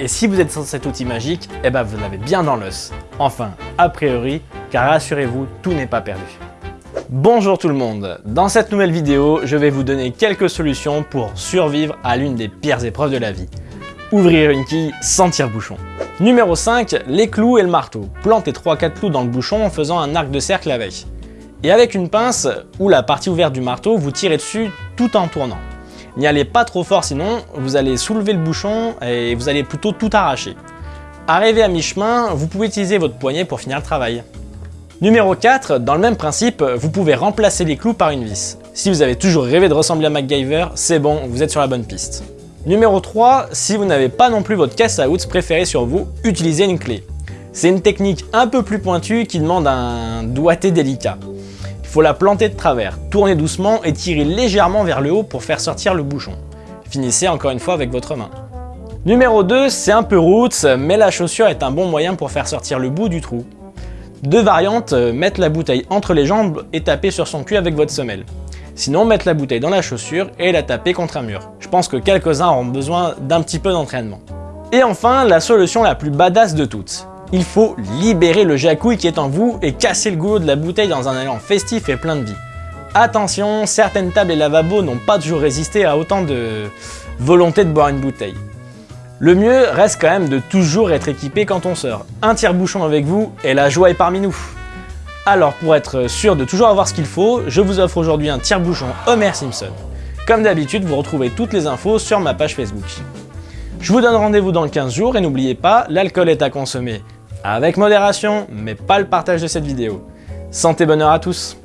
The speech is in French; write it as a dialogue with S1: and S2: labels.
S1: Et si vous êtes sans cet outil magique, eh ben vous l'avez bien dans l'os. Enfin, a priori, car rassurez-vous, tout n'est pas perdu. Bonjour tout le monde Dans cette nouvelle vidéo, je vais vous donner quelques solutions pour survivre à l'une des pires épreuves de la vie. Ouvrir une quille sans tire-bouchon. Numéro 5, les clous et le marteau. Plantez 3-4 clous dans le bouchon en faisant un arc de cercle avec. Et avec une pince ou la partie ouverte du marteau, vous tirez dessus tout en tournant. N'y allez pas trop fort sinon, vous allez soulever le bouchon et vous allez plutôt tout arracher. Arrivé à mi-chemin, vous pouvez utiliser votre poignet pour finir le travail. Numéro 4, dans le même principe, vous pouvez remplacer les clous par une vis. Si vous avez toujours rêvé de ressembler à MacGyver, c'est bon, vous êtes sur la bonne piste. Numéro 3, si vous n'avez pas non plus votre outils préférée sur vous, utilisez une clé. C'est une technique un peu plus pointue qui demande un doigté délicat faut la planter de travers, tournez doucement et tirez légèrement vers le haut pour faire sortir le bouchon. Finissez encore une fois avec votre main. Numéro 2, c'est un peu roots, mais la chaussure est un bon moyen pour faire sortir le bout du trou. Deux variantes, mettre la bouteille entre les jambes et taper sur son cul avec votre semelle. Sinon, mettre la bouteille dans la chaussure et la taper contre un mur. Je pense que quelques-uns auront besoin d'un petit peu d'entraînement. Et enfin, la solution la plus badass de toutes il faut libérer le jacouille qui est en vous et casser le goulot de la bouteille dans un élan festif et plein de vie. Attention, certaines tables et lavabos n'ont pas toujours résisté à autant de volonté de boire une bouteille. Le mieux reste quand même de toujours être équipé quand on sort. Un tire-bouchon avec vous et la joie est parmi nous. Alors pour être sûr de toujours avoir ce qu'il faut, je vous offre aujourd'hui un tire-bouchon Homer Simpson. Comme d'habitude, vous retrouvez toutes les infos sur ma page Facebook. Je vous donne rendez-vous dans 15 jours et n'oubliez pas, l'alcool est à consommer avec modération, mais pas le partage de cette vidéo. Santé bonheur à tous